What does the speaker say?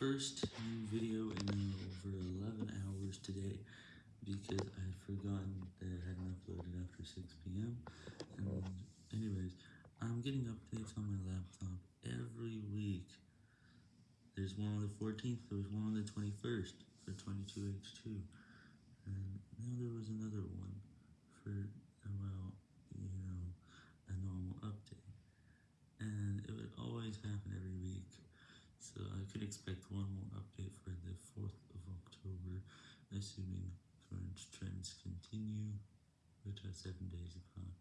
first new video in over 11 hours today because I had forgotten that I hadn't uploaded after 6 p.m. And anyways, I'm getting updates on my laptop every week. There's one on the 14th, there was one on the 21st for 22H2, and now there was another one for, well, you know, a normal update. And it would always happen every could expect one more update for the 4th of October, assuming current trends continue, which are 7 days apart.